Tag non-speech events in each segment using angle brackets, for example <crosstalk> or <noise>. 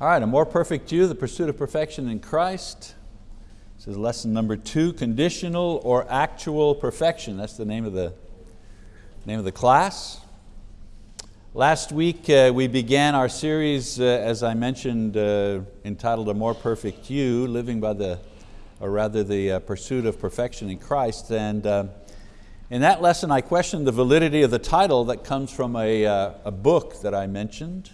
All right, a more perfect you, the pursuit of perfection in Christ. This is lesson number two, conditional or actual perfection. That's the name of the, name of the class. Last week uh, we began our series, uh, as I mentioned, uh, entitled A More Perfect You, living by the, or rather the uh, pursuit of perfection in Christ. And uh, in that lesson I questioned the validity of the title that comes from a, uh, a book that I mentioned.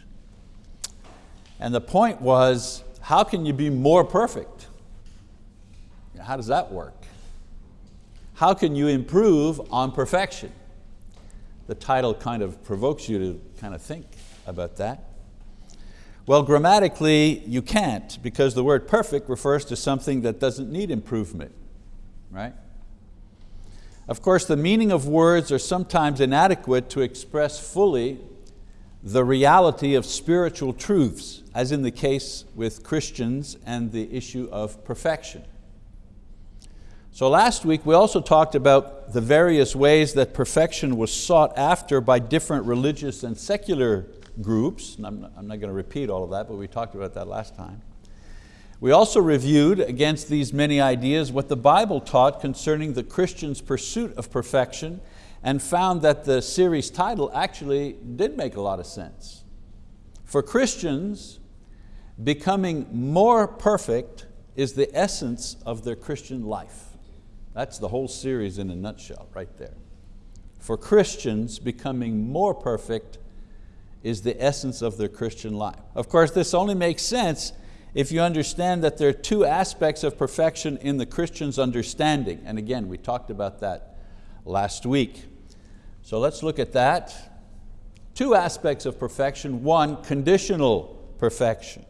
And the point was, how can you be more perfect? How does that work? How can you improve on perfection? The title kind of provokes you to kind of think about that. Well, grammatically, you can't because the word perfect refers to something that doesn't need improvement, right? Of course, the meaning of words are sometimes inadequate to express fully the reality of spiritual truths, as in the case with Christians and the issue of perfection. So last week we also talked about the various ways that perfection was sought after by different religious and secular groups. And I'm not, I'm not going to repeat all of that, but we talked about that last time. We also reviewed against these many ideas what the Bible taught concerning the Christian's pursuit of perfection and found that the series title actually did make a lot of sense. For Christians, becoming more perfect is the essence of their Christian life. That's the whole series in a nutshell right there. For Christians, becoming more perfect is the essence of their Christian life. Of course, this only makes sense if you understand that there are two aspects of perfection in the Christian's understanding. And again, we talked about that last week. So let's look at that. Two aspects of perfection. One, conditional perfection.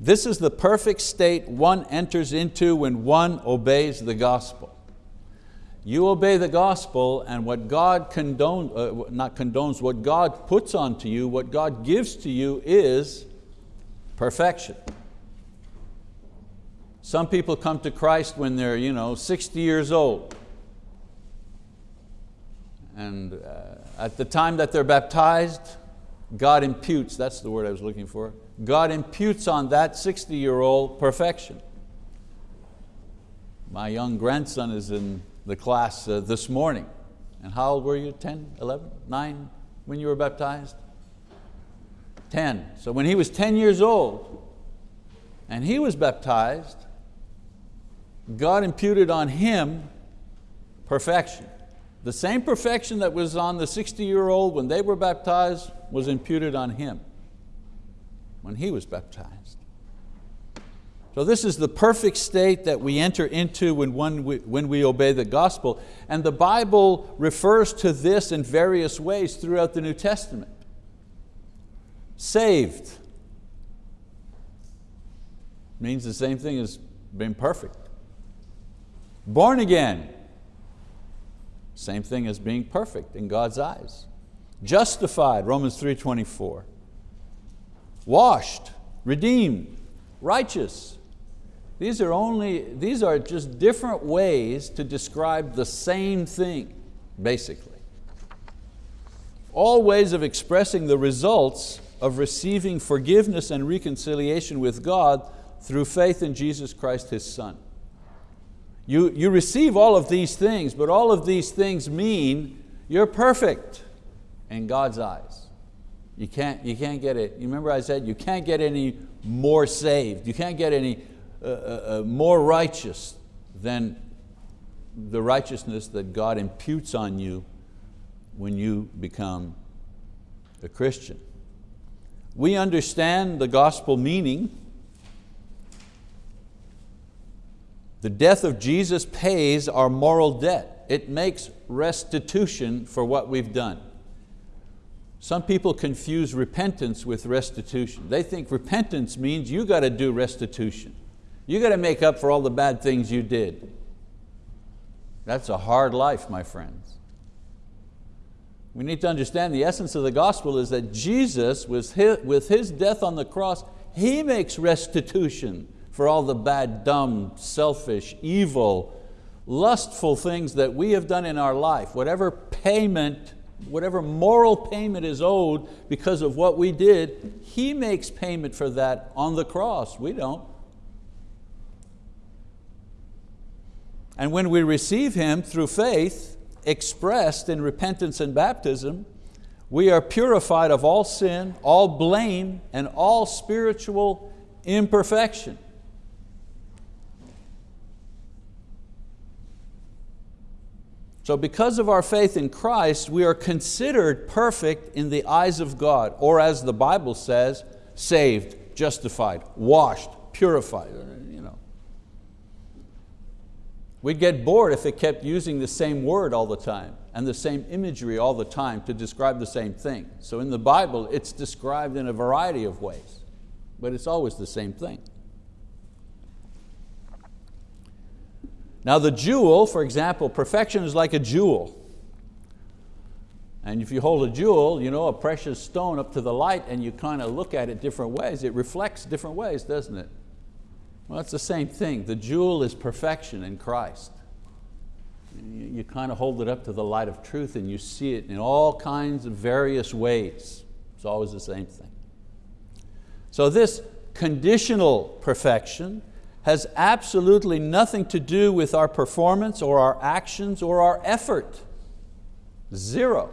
This is the perfect state one enters into when one obeys the gospel. You obey the gospel and what God condones, uh, not condones, what God puts onto you, what God gives to you is perfection. Some people come to Christ when they're you know, 60 years old. And uh, at the time that they're baptized, God imputes, that's the word I was looking for, God imputes on that 60 year old perfection. My young grandson is in the class uh, this morning. And how old were you, 10, 11, 9 when you were baptized? 10. So when he was 10 years old and he was baptized, God imputed on him perfection. The same perfection that was on the 60 year old when they were baptized was imputed on him when he was baptized. So this is the perfect state that we enter into when, when we obey the gospel. And the Bible refers to this in various ways throughout the New Testament. Saved means the same thing as being perfect. Born again same thing as being perfect in God's eyes. Justified, Romans 3.24. Washed, redeemed, righteous. These are, only, these are just different ways to describe the same thing, basically. All ways of expressing the results of receiving forgiveness and reconciliation with God through faith in Jesus Christ, His Son. You, you receive all of these things, but all of these things mean you're perfect in God's eyes. You can't, you can't get it. You remember I said you can't get any more saved. You can't get any uh, uh, uh, more righteous than the righteousness that God imputes on you when you become a Christian. We understand the gospel meaning The death of Jesus pays our moral debt. It makes restitution for what we've done. Some people confuse repentance with restitution. They think repentance means you got to do restitution. You got to make up for all the bad things you did. That's a hard life, my friends. We need to understand the essence of the gospel is that Jesus, with his death on the cross, He makes restitution for all the bad, dumb, selfish, evil, lustful things that we have done in our life, whatever payment whatever moral payment is owed because of what we did, He makes payment for that on the cross. We don't. And when we receive Him through faith, expressed in repentance and baptism, we are purified of all sin, all blame, and all spiritual imperfection. So because of our faith in Christ, we are considered perfect in the eyes of God, or as the Bible says, saved, justified, washed, purified. You know. We'd get bored if it kept using the same word all the time and the same imagery all the time to describe the same thing. So in the Bible, it's described in a variety of ways, but it's always the same thing. Now the jewel, for example, perfection is like a jewel. And if you hold a jewel, you know, a precious stone up to the light and you kind of look at it different ways, it reflects different ways, doesn't it? Well, it's the same thing. The jewel is perfection in Christ. You, you kind of hold it up to the light of truth and you see it in all kinds of various ways. It's always the same thing. So this conditional perfection has absolutely nothing to do with our performance or our actions or our effort. Zero.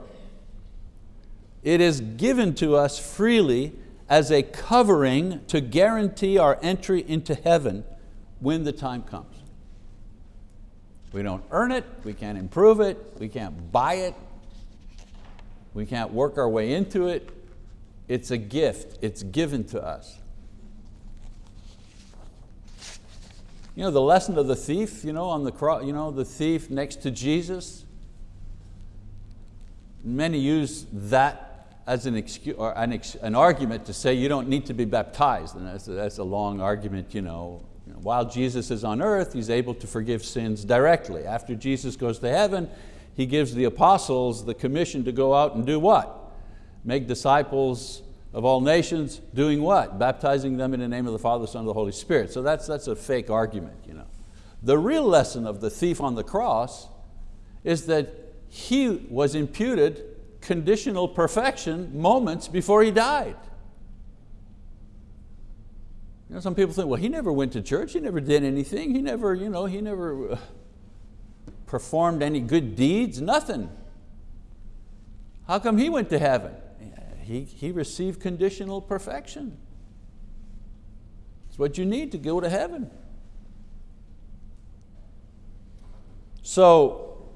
It is given to us freely as a covering to guarantee our entry into heaven when the time comes. We don't earn it, we can't improve it, we can't buy it, we can't work our way into it. It's a gift, it's given to us. You know, the lesson of the thief, you know, on the cross, you know, the thief next to Jesus. Many use that as an, excuse, or an, ex, an argument to say you don't need to be baptized. And that's a, that's a long argument. You know. While Jesus is on earth, He's able to forgive sins directly. After Jesus goes to heaven, He gives the apostles the commission to go out and do what? Make disciples of all nations, doing what? Baptizing them in the name of the Father, Son, and the Holy Spirit. So that's, that's a fake argument. You know. The real lesson of the thief on the cross is that he was imputed conditional perfection moments before he died. You know, some people think, well, he never went to church, he never did anything, he never, you know, he never uh, performed any good deeds, nothing. How come he went to heaven? He, he received conditional perfection. It's what you need to go to heaven. So,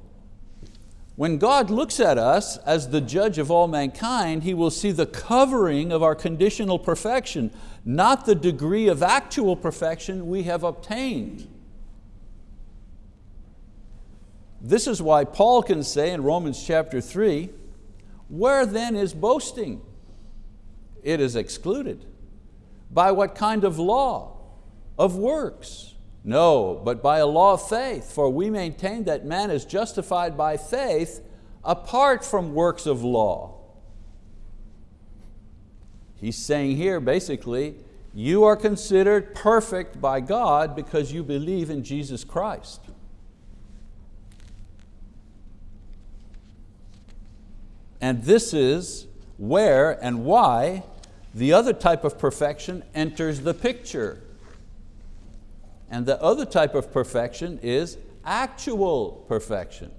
when God looks at us as the judge of all mankind, He will see the covering of our conditional perfection, not the degree of actual perfection we have obtained. This is why Paul can say in Romans chapter 3, where then is boasting? It is excluded. By what kind of law? Of works? No, but by a law of faith, for we maintain that man is justified by faith apart from works of law. He's saying here basically, you are considered perfect by God because you believe in Jesus Christ. And this is where and why the other type of perfection enters the picture. And the other type of perfection is actual perfection.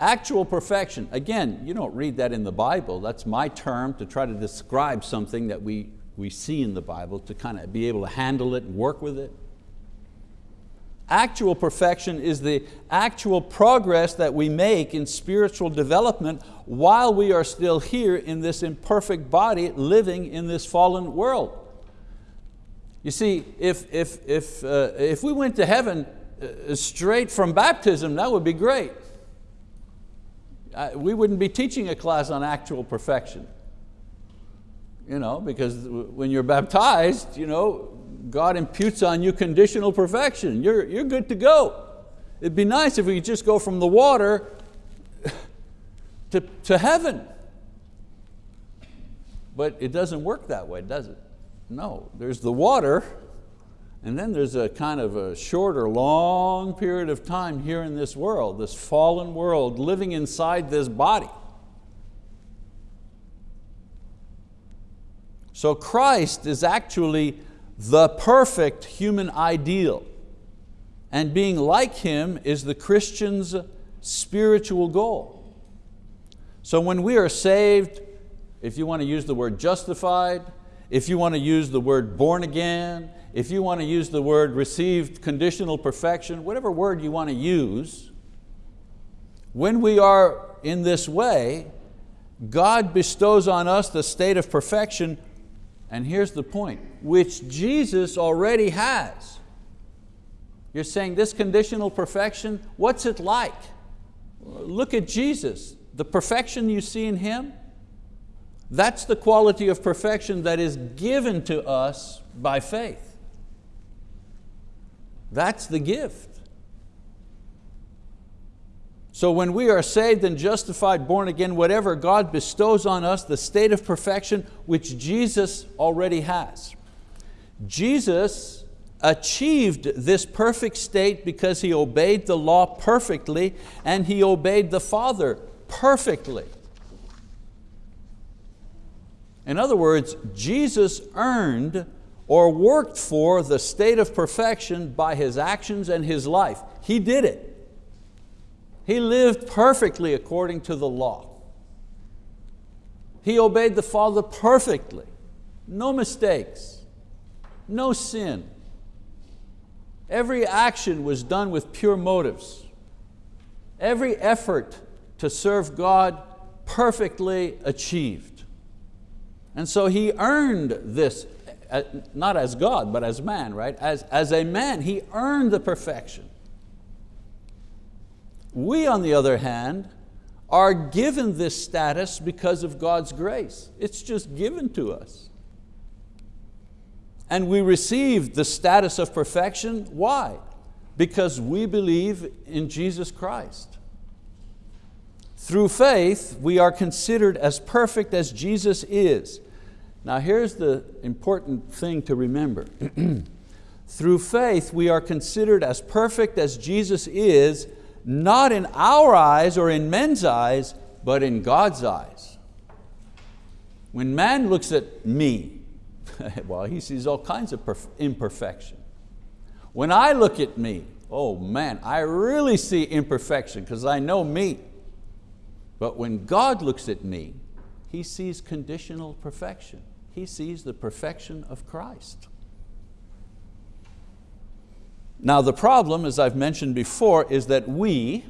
Actual perfection, again, you don't read that in the Bible. That's my term to try to describe something that we, we see in the Bible to kind of be able to handle it and work with it. Actual perfection is the actual progress that we make in spiritual development while we are still here in this imperfect body living in this fallen world. You see, if, if, if, uh, if we went to heaven uh, straight from baptism, that would be great. We wouldn't be teaching a class on actual perfection. You know, because when you're baptized, you know, God imputes on you conditional perfection. You're, you're good to go. It'd be nice if we could just go from the water to, to heaven. But it doesn't work that way, does it? No, there's the water, And then there's a kind of a shorter, long period of time here in this world, this fallen world, living inside this body. So Christ is actually the perfect human ideal. And being like Him is the Christian's spiritual goal. So when we are saved, if you want to use the word justified, if you want to use the word born again, if you want to use the word received conditional perfection, whatever word you want to use, when we are in this way, God bestows on us the state of perfection, and here's the point, which Jesus already has. You're saying this conditional perfection, what's it like? Look at Jesus, the perfection you see in Him, that's the quality of perfection that is given to us by faith. That's the gift. So when we are saved and justified, born again, whatever, God bestows on us the state of perfection which Jesus already has. Jesus achieved this perfect state because He obeyed the law perfectly and He obeyed the Father perfectly. In other words, Jesus earned or worked for the state of perfection by His actions and His life. He did it. He lived perfectly according to the law. He obeyed the Father perfectly, no mistakes, no sin. Every action was done with pure motives. Every effort to serve God perfectly achieved. And so he earned this, uh, not as God, but as man, right? As, as a man, he earned the perfection. We, on the other hand, are given this status because of God's grace. It's just given to us. And we receive the status of perfection, why? Because we believe in Jesus Christ. Through faith, we are considered as perfect as Jesus is. Now here's the important thing to remember. <clears throat> Through faith, we are considered as perfect as Jesus is, not in our eyes or in men's eyes, but in God's eyes. When man looks at me, <laughs> well, he sees all kinds of imperfection. When I look at me, oh man, I really see imperfection because I know me. But when God looks at me, He sees conditional perfection. He sees the perfection of Christ. Now the problem, as I've mentioned before, is that we,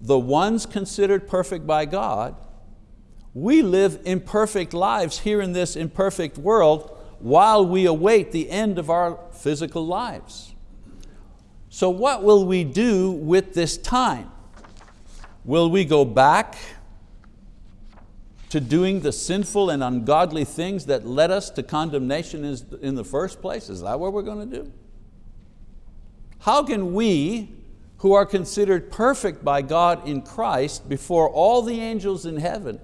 the ones considered perfect by God, we live imperfect lives here in this imperfect world while we await the end of our physical lives. So what will we do with this time? Will we go back to doing the sinful and ungodly things that led us to condemnation in the first place? Is that what we're going to do? How can we, who are considered perfect by God in Christ before all the angels in heaven,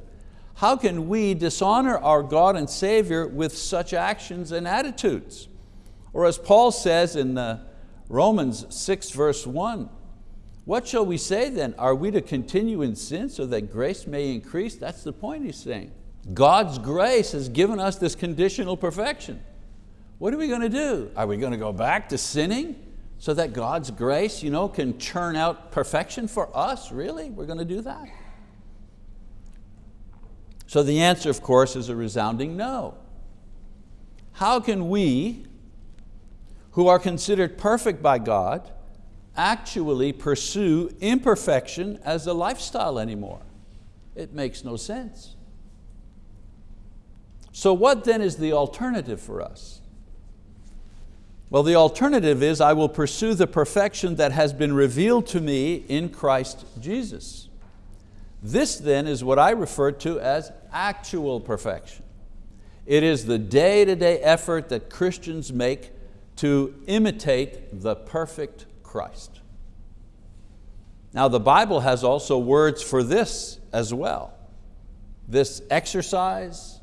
how can we dishonor our God and Savior with such actions and attitudes? Or as Paul says in Romans 6 verse 1, what shall we say then? Are we to continue in sin so that grace may increase? That's the point he's saying. God's grace has given us this conditional perfection. What are we going to do? Are we going to go back to sinning so that God's grace you know, can churn out perfection for us? Really? We're going to do that? So the answer, of course, is a resounding no. How can we, who are considered perfect by God, actually pursue imperfection as a lifestyle anymore? It makes no sense. So what then is the alternative for us? Well, the alternative is I will pursue the perfection that has been revealed to me in Christ Jesus. This then is what I refer to as actual perfection. It is the day-to-day -day effort that Christians make to imitate the perfect Christ. Now the Bible has also words for this as well. This exercise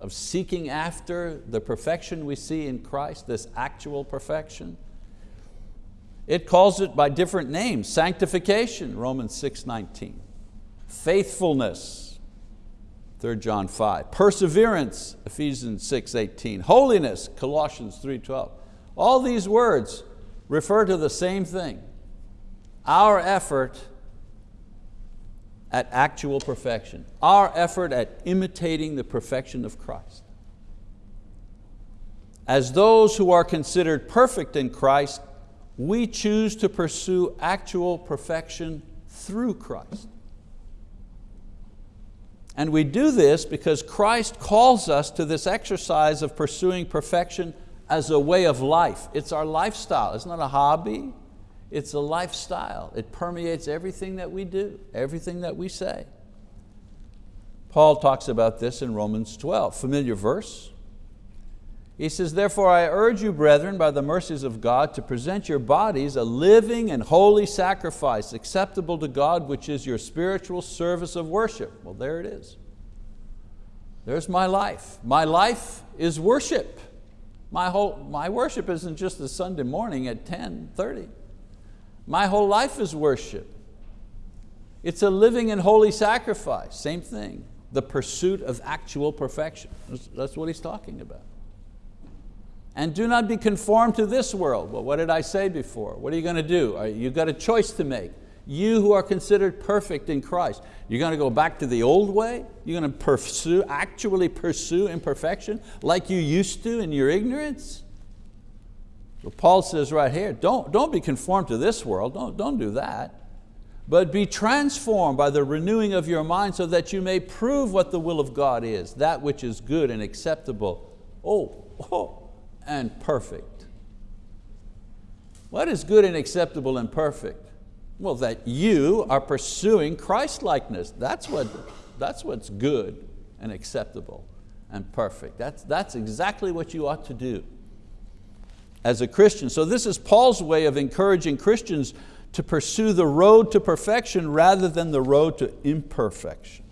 of seeking after the perfection we see in Christ, this actual perfection, It calls it by different names, sanctification, Romans 6.19, faithfulness, 3 John 5, perseverance, Ephesians 6.18, holiness, Colossians 3.12. All these words refer to the same thing, our effort at actual perfection, our effort at imitating the perfection of Christ. As those who are considered perfect in Christ, we choose to pursue actual perfection through Christ. And we do this because Christ calls us to this exercise of pursuing perfection as a way of life. It's our lifestyle, it's not a hobby, it's a lifestyle. It permeates everything that we do, everything that we say. Paul talks about this in Romans 12, familiar verse. He says, therefore I urge you, brethren, by the mercies of God, to present your bodies a living and holy sacrifice, acceptable to God, which is your spiritual service of worship. Well, there it is. There's my life. My life is worship. My, whole, my worship isn't just a Sunday morning at 10, 30. My whole life is worship. It's a living and holy sacrifice, same thing. The pursuit of actual perfection. That's what he's talking about. And do not be conformed to this world. Well, what did I say before? What are you going to do? You've got a choice to make. You who are considered perfect in Christ, you're going to go back to the old way? You're going to pursue, actually pursue imperfection like you used to in your ignorance? So Paul says right here, don't, don't be conformed to this world, don't, don't do that. But be transformed by the renewing of your mind so that you may prove what the will of God is, that which is good and acceptable, oh, oh, and perfect. What is good and acceptable and perfect? Well, that you are pursuing Christ-likeness. That's, what, that's what's good and acceptable and perfect. That's, that's exactly what you ought to do as a Christian. So this is Paul's way of encouraging Christians to pursue the road to perfection rather than the road to imperfection.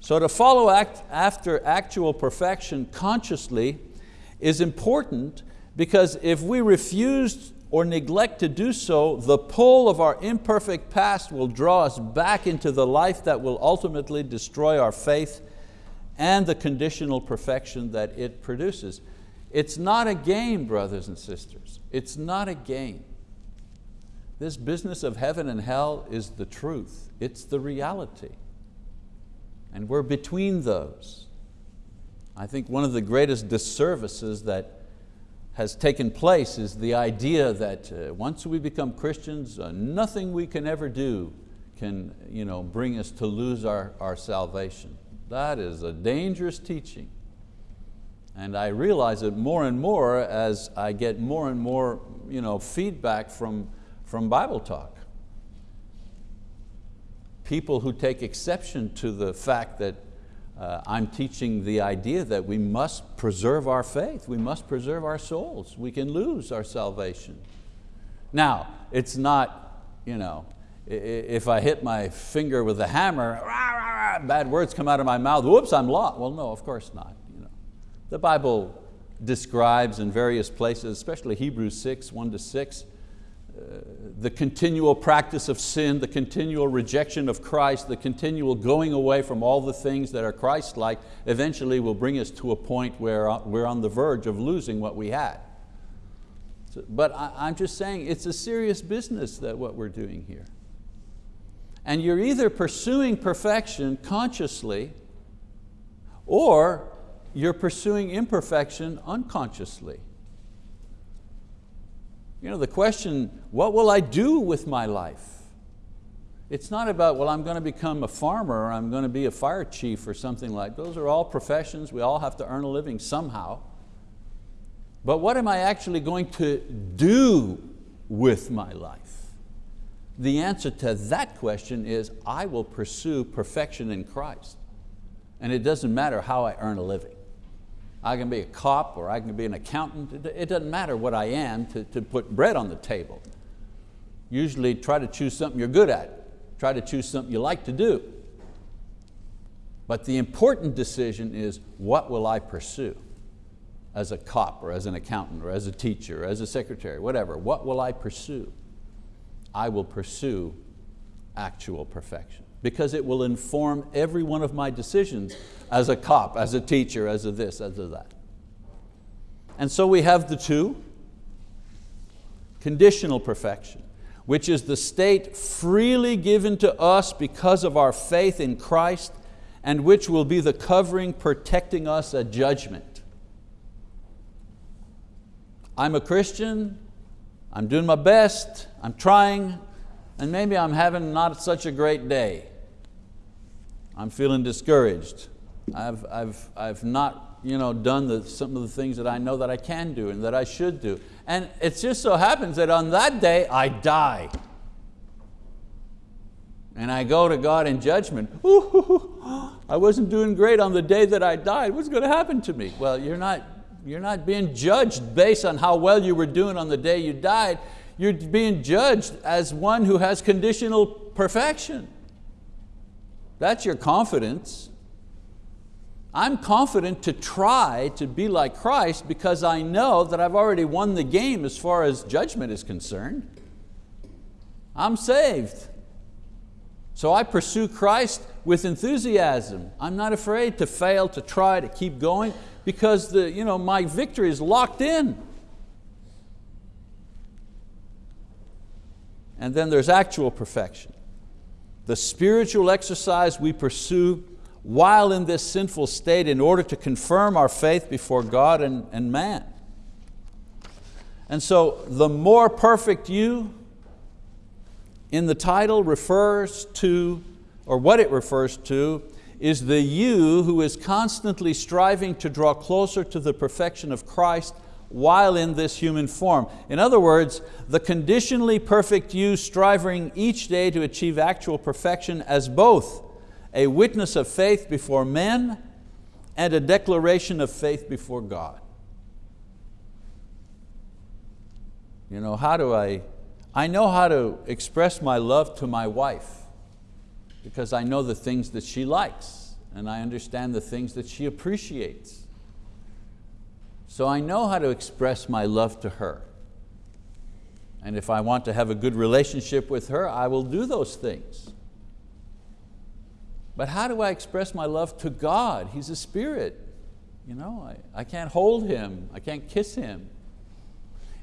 So to follow act after actual perfection consciously is important because if we refuse or neglect to do so, the pull of our imperfect past will draw us back into the life that will ultimately destroy our faith and the conditional perfection that it produces. It's not a game, brothers and sisters. It's not a game. This business of heaven and hell is the truth. It's the reality. And we're between those. I think one of the greatest disservices that has taken place is the idea that uh, once we become Christians, uh, nothing we can ever do can you know, bring us to lose our, our salvation. That is a dangerous teaching. And I realize it more and more as I get more and more you know, feedback from, from Bible talk. People who take exception to the fact that uh, I'm teaching the idea that we must preserve our faith, we must preserve our souls. We can lose our salvation. Now, it's not, you know, if I hit my finger with a hammer, rah, rah, rah, bad words come out of my mouth, whoops, I'm lost. Well, no, of course not. The Bible describes in various places, especially Hebrews 6, 1 to 6, uh, the continual practice of sin, the continual rejection of Christ, the continual going away from all the things that are Christ-like eventually will bring us to a point where uh, we're on the verge of losing what we had. So, but I, I'm just saying it's a serious business that what we're doing here. And you're either pursuing perfection consciously or you're pursuing imperfection unconsciously. You know, the question, what will I do with my life? It's not about, well, I'm going to become a farmer or I'm going to be a fire chief or something like, those are all professions, we all have to earn a living somehow. But what am I actually going to do with my life? The answer to that question is, I will pursue perfection in Christ. And it doesn't matter how I earn a living. I can be a cop or I can be an accountant. It doesn't matter what I am to, to put bread on the table. Usually try to choose something you're good at. Try to choose something you like to do. But the important decision is what will I pursue? as a cop or as an accountant or as a teacher or as a secretary, whatever, what will I pursue? I will pursue actual perfection because it will inform every one of my decisions as a cop, as a teacher, as a this, as a that. And so we have the two, conditional perfection, which is the state freely given to us because of our faith in Christ and which will be the covering protecting us at judgment. I'm a Christian, I'm doing my best, I'm trying, and maybe I'm having not such a great day. I'm feeling discouraged. I've, I've, I've not you know, done the, some of the things that I know that I can do and that I should do. And it just so happens that on that day I die. And I go to God in judgment. Ooh, <laughs> I wasn't doing great on the day that I died. What's going to happen to me? Well, you're not, you're not being judged based on how well you were doing on the day you died. You're being judged as one who has conditional perfection. That's your confidence. I'm confident to try to be like Christ because I know that I've already won the game as far as judgment is concerned. I'm saved. So I pursue Christ with enthusiasm. I'm not afraid to fail, to try, to keep going because the, you know, my victory is locked in. And then there's actual perfection. The spiritual exercise we pursue while in this sinful state in order to confirm our faith before God and, and man. And so the more perfect you in the title refers to, or what it refers to, is the you who is constantly striving to draw closer to the perfection of Christ while in this human form. In other words, the conditionally perfect you striving each day to achieve actual perfection as both a witness of faith before men and a declaration of faith before God. You know, how do I, I know how to express my love to my wife because I know the things that she likes and I understand the things that she appreciates. So I know how to express my love to her. And if I want to have a good relationship with her, I will do those things. But how do I express my love to God? He's a spirit. You know, I, I can't hold Him, I can't kiss Him.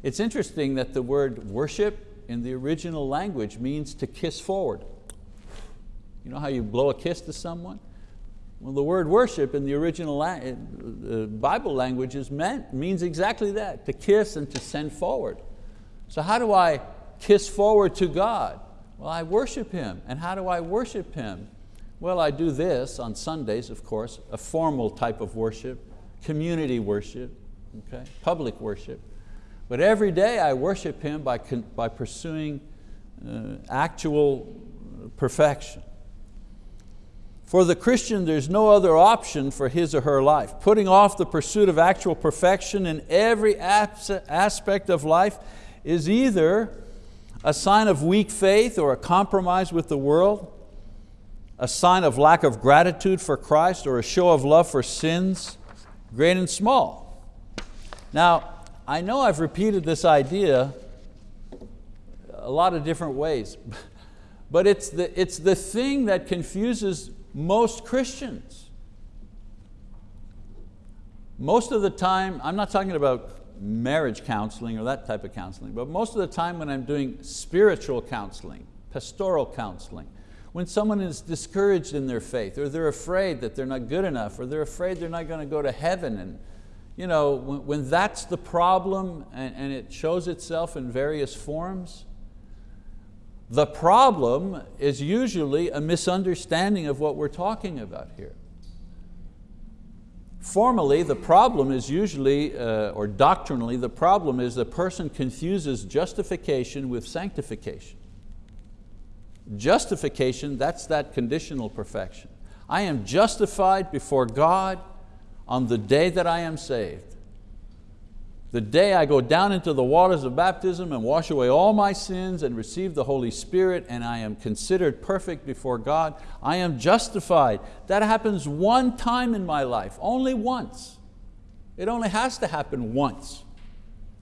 It's interesting that the word worship in the original language means to kiss forward. You know how you blow a kiss to someone? Well, the word worship in the original uh, Bible language is meant, means exactly that, to kiss and to send forward. So how do I kiss forward to God? Well, I worship Him. And how do I worship Him? Well, I do this on Sundays, of course, a formal type of worship, community worship, okay? public worship. But every day I worship Him by, by pursuing uh, actual perfection. For the Christian, there's no other option for his or her life. Putting off the pursuit of actual perfection in every aspect of life is either a sign of weak faith or a compromise with the world, a sign of lack of gratitude for Christ or a show of love for sins, great and small. Now, I know I've repeated this idea a lot of different ways, <laughs> but it's the, it's the thing that confuses most Christians. Most of the time, I'm not talking about marriage counseling or that type of counseling, but most of the time when I'm doing spiritual counseling, pastoral counseling, when someone is discouraged in their faith or they're afraid that they're not good enough or they're afraid they're not going to go to heaven and you know, when, when that's the problem and, and it shows itself in various forms, the problem is usually a misunderstanding of what we're talking about here. Formally, the problem is usually, uh, or doctrinally, the problem is the person confuses justification with sanctification. Justification, that's that conditional perfection. I am justified before God on the day that I am saved. The day I go down into the waters of baptism and wash away all my sins and receive the Holy Spirit and I am considered perfect before God, I am justified. That happens one time in my life, only once. It only has to happen once.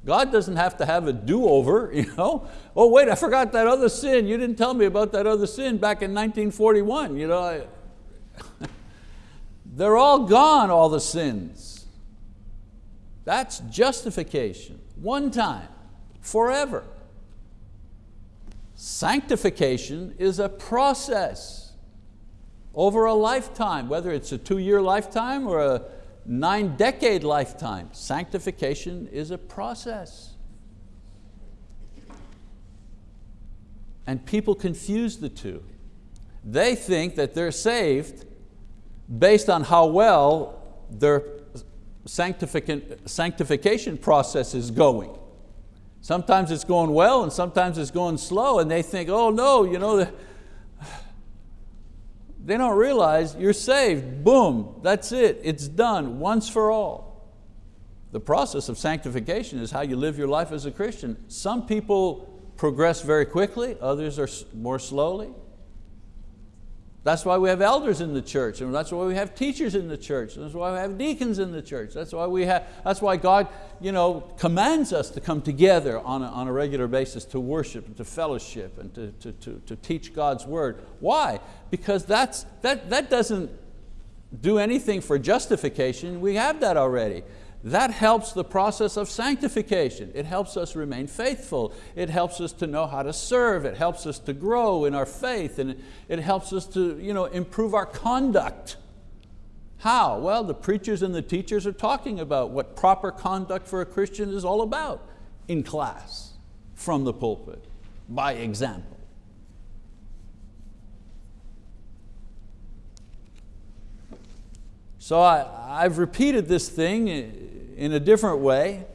God doesn't have to have a do-over, <laughs> you know. Oh wait, I forgot that other sin. You didn't tell me about that other sin back in 1941. You know, <laughs> they're all gone, all the sins. That's justification, one time, forever. Sanctification is a process over a lifetime, whether it's a two-year lifetime or a nine decade lifetime. Sanctification is a process. And people confuse the two. They think that they're saved based on how well their sanctification process is going. Sometimes it's going well and sometimes it's going slow and they think, oh no, you know, <sighs> they don't realize you're saved, boom, that's it, it's done, once for all. The process of sanctification is how you live your life as a Christian. Some people progress very quickly, others are more slowly. That's why we have elders in the church, and that's why we have teachers in the church, and that's why we have deacons in the church. That's why, we have, that's why God you know, commands us to come together on a, on a regular basis to worship and to fellowship and to, to, to, to teach God's word. Why? Because that's, that, that doesn't do anything for justification, we have that already. That helps the process of sanctification. It helps us remain faithful. It helps us to know how to serve. It helps us to grow in our faith and it helps us to you know, improve our conduct. How? Well, the preachers and the teachers are talking about what proper conduct for a Christian is all about in class, from the pulpit, by example. So I, I've repeated this thing in a different way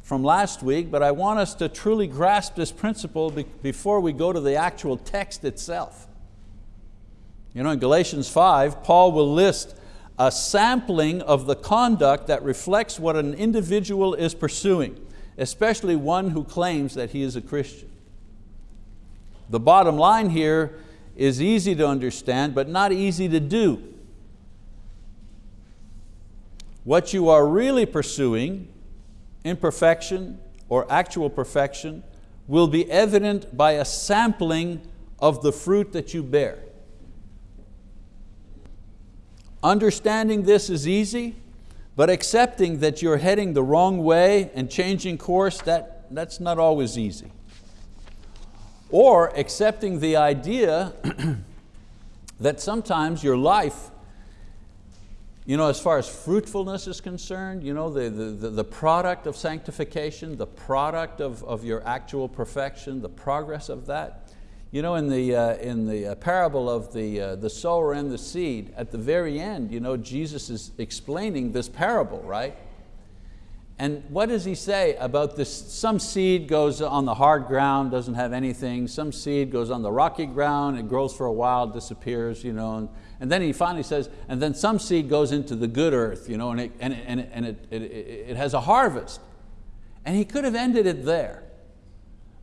from last week, but I want us to truly grasp this principle before we go to the actual text itself. You know, in Galatians 5, Paul will list a sampling of the conduct that reflects what an individual is pursuing, especially one who claims that he is a Christian. The bottom line here is easy to understand, but not easy to do. What you are really pursuing, imperfection or actual perfection, will be evident by a sampling of the fruit that you bear. Understanding this is easy, but accepting that you're heading the wrong way and changing course, that, that's not always easy. Or accepting the idea <clears throat> that sometimes your life you know, as far as fruitfulness is concerned, you know, the, the, the product of sanctification, the product of, of your actual perfection, the progress of that. You know, in the, uh, in the uh, parable of the, uh, the sower and the seed, at the very end, you know, Jesus is explaining this parable, right? And what does he say about this? Some seed goes on the hard ground, doesn't have anything. Some seed goes on the rocky ground, it grows for a while, disappears, you know, and, and then he finally says, and then some seed goes into the good earth, you know, and, it, and, it, and, it, and it, it, it has a harvest. And he could have ended it there.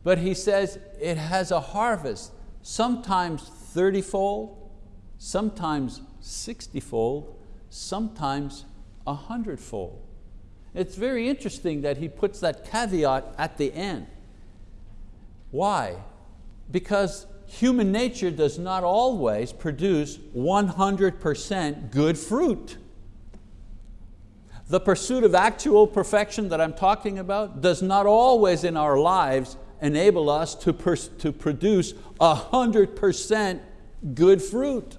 But he says it has a harvest, sometimes 30-fold, sometimes 60-fold, sometimes 100-fold. It's very interesting that he puts that caveat at the end. Why? Because human nature does not always produce 100% good fruit. The pursuit of actual perfection that I'm talking about does not always in our lives enable us to, to produce 100% good fruit.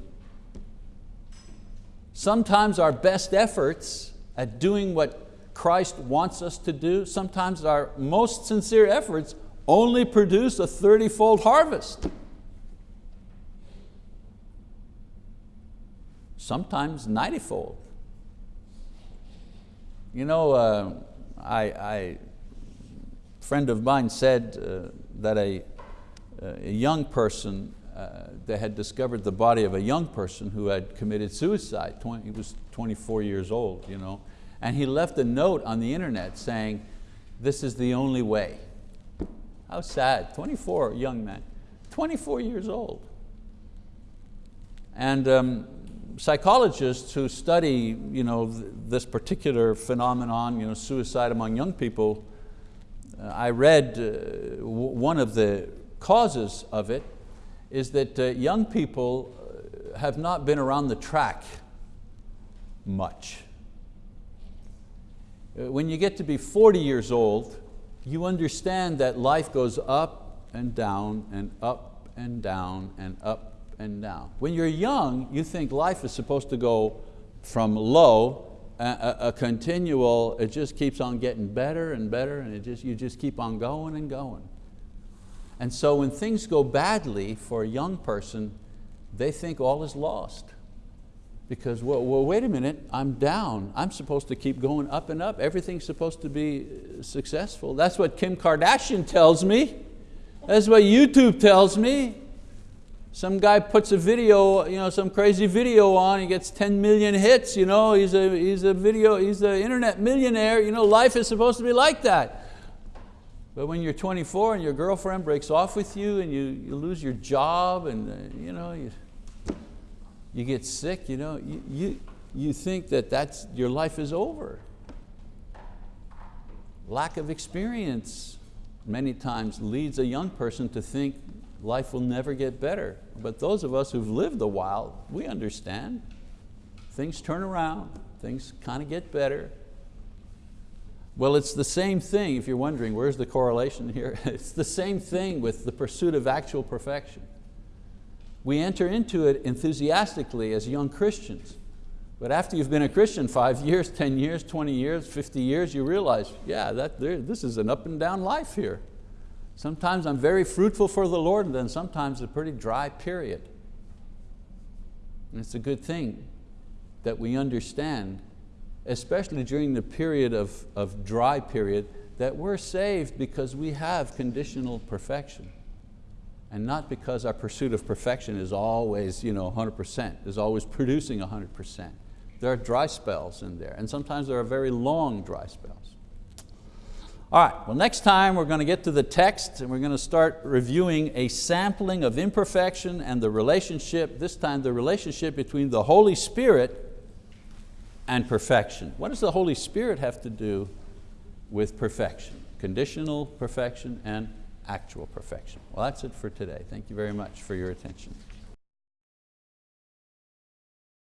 Sometimes our best efforts at doing what Christ wants us to do, sometimes our most sincere efforts only produce a 30-fold harvest. Sometimes 90-fold. You know, uh, I, I, a friend of mine said uh, that a, a, young person, uh, they had discovered the body of a young person who had committed suicide. 20, he was 24 years old, you know, and he left a note on the internet saying, this is the only way. How sad, 24, young man, 24 years old. And um, psychologists who study you know, th this particular phenomenon, you know, suicide among young people, uh, I read uh, one of the causes of it is that uh, young people uh, have not been around the track much. Uh, when you get to be 40 years old, you understand that life goes up and down and up and down and up and down. When you're young, you think life is supposed to go from low, a, a, continual, it just keeps on getting better and better and it just, you just keep on going and going. And so when things go badly for a young person, they think all is lost. Because, well, well, wait a minute, I'm down. I'm supposed to keep going up and up. Everything's supposed to be successful. That's what Kim Kardashian tells me. That's what YouTube tells me. Some guy puts a video, you know, some crazy video on, he gets 10 million hits, you know, he's a, he's a video, he's an internet millionaire, you know, life is supposed to be like that. But when you're 24 and your girlfriend breaks off with you and you, you lose your job and uh, you, know, you, you get sick, you, know, you, you, you think that that's, your life is over. Lack of experience many times leads a young person to think life will never get better. But those of us who've lived a while, we understand. Things turn around, things kind of get better. Well, it's the same thing, if you're wondering, where's the correlation here? <laughs> it's the same thing with the pursuit of actual perfection. We enter into it enthusiastically as young Christians. But after you've been a Christian five years, 10 years, 20 years, 50 years, you realize, yeah, that, this is an up and down life here. Sometimes I'm very fruitful for the Lord and then sometimes a pretty dry period. And it's a good thing that we understand, especially during the period of, of dry period, that we're saved because we have conditional perfection and not because our pursuit of perfection is always you know, 100%, is always producing 100%. There are dry spells in there, and sometimes there are very long dry spells. All right, well next time we're going to get to the text and we're going to start reviewing a sampling of imperfection and the relationship, this time the relationship between the Holy Spirit and perfection. What does the Holy Spirit have to do with perfection? Conditional perfection and actual perfection. Well that's it for today. Thank you very much for your attention.